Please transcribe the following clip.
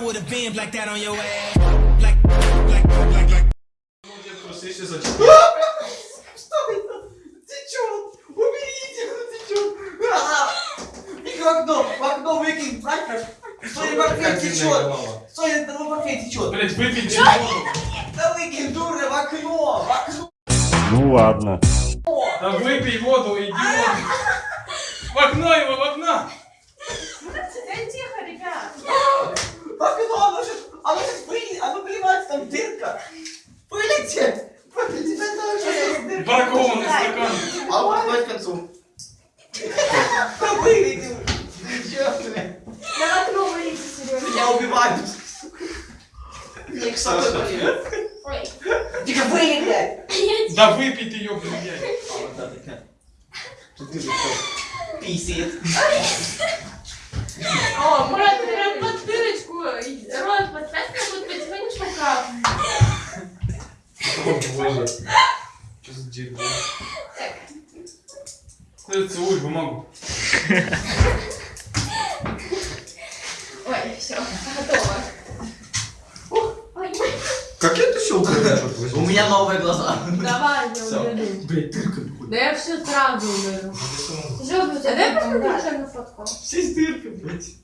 would have been like that on your ass. Like, like, like, like. Просто еще зачем? Что это? Течет! Уберите, оно течет! И в окно! В окно выкинь, правильно? Стой, портфель течет! Стой, это портфель течет! Блять, воду. Да выкинь, дура, в окно! В окно! Ну ладно. Да выпей воду, идиот. Дырка! Вылетит! Вылетит, это сейчас дырка! Бракованный стакан. А вот давай к концу. Да вылетел! Блядь? На окно выйдите, Сережа. Меня убивают! Мне к собой болеет. Ой. Тихо, вылетит! Да выпей ты ее, блядь. А, вот да, такая. Тут боже. Что за дерьмо? Э, Целуй бумагу. Ой, все, готово. Ой, Как это щелкает? У меня новые глаза. давай, я уберу. Блять, дырка Да я все сразу уберу. Сережа, у тебя дай посмотреть, что я нафоткала. Здесь дырка, блядь.